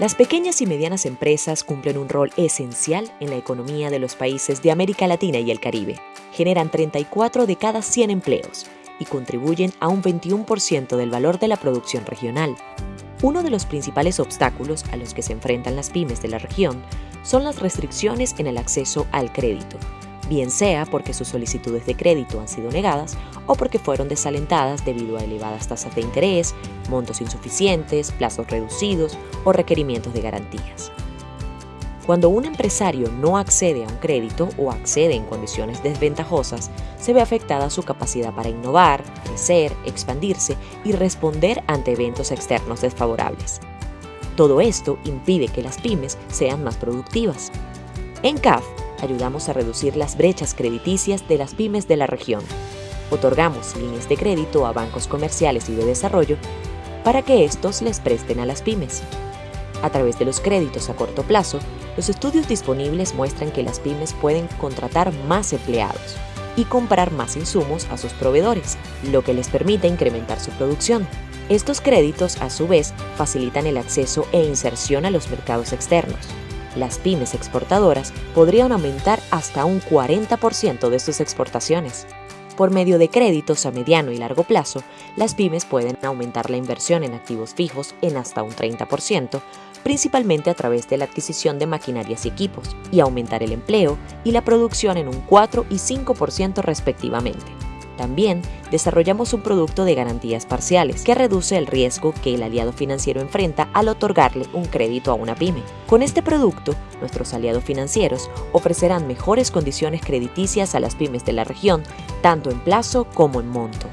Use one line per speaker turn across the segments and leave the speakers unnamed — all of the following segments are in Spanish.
Las pequeñas y medianas empresas cumplen un rol esencial en la economía de los países de América Latina y el Caribe. Generan 34 de cada 100 empleos y contribuyen a un 21% del valor de la producción regional. Uno de los principales obstáculos a los que se enfrentan las pymes de la región son las restricciones en el acceso al crédito, bien sea porque sus solicitudes de crédito han sido negadas o porque fueron desalentadas debido a elevadas tasas de interés, montos insuficientes, plazos reducidos o requerimientos de garantías. Cuando un empresario no accede a un crédito o accede en condiciones desventajosas, se ve afectada su capacidad para innovar, crecer, expandirse y responder ante eventos externos desfavorables. Todo esto impide que las pymes sean más productivas. En CAF, ayudamos a reducir las brechas crediticias de las pymes de la región. Otorgamos líneas de crédito a bancos comerciales y de desarrollo para que estos les presten a las pymes. A través de los créditos a corto plazo, los estudios disponibles muestran que las pymes pueden contratar más empleados y comprar más insumos a sus proveedores, lo que les permite incrementar su producción. Estos créditos, a su vez, facilitan el acceso e inserción a los mercados externos, las pymes exportadoras podrían aumentar hasta un 40% de sus exportaciones. Por medio de créditos a mediano y largo plazo, las pymes pueden aumentar la inversión en activos fijos en hasta un 30%, principalmente a través de la adquisición de maquinarias y equipos, y aumentar el empleo y la producción en un 4 y 5% respectivamente. También desarrollamos un producto de garantías parciales que reduce el riesgo que el aliado financiero enfrenta al otorgarle un crédito a una pyme. Con este producto, nuestros aliados financieros ofrecerán mejores condiciones crediticias a las pymes de la región, tanto en plazo como en monto.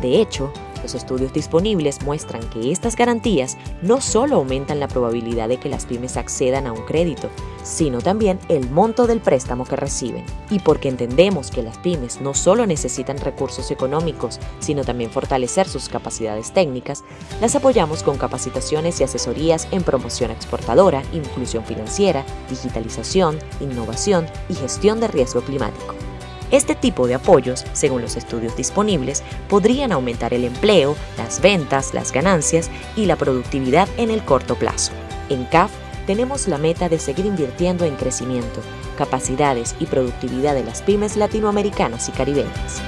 De hecho, los estudios disponibles muestran que estas garantías no solo aumentan la probabilidad de que las pymes accedan a un crédito, sino también el monto del préstamo que reciben. Y porque entendemos que las pymes no solo necesitan recursos económicos, sino también fortalecer sus capacidades técnicas, las apoyamos con capacitaciones y asesorías en promoción exportadora, inclusión financiera, digitalización, innovación y gestión de riesgo climático. Este tipo de apoyos, según los estudios disponibles, podrían aumentar el empleo, las ventas, las ganancias y la productividad en el corto plazo. En CAF tenemos la meta de seguir invirtiendo en crecimiento, capacidades y productividad de las pymes latinoamericanas y caribeñas.